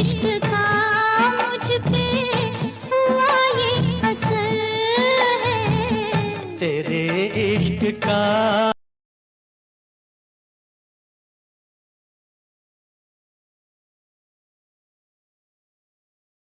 इश्क का तेरे इश्क का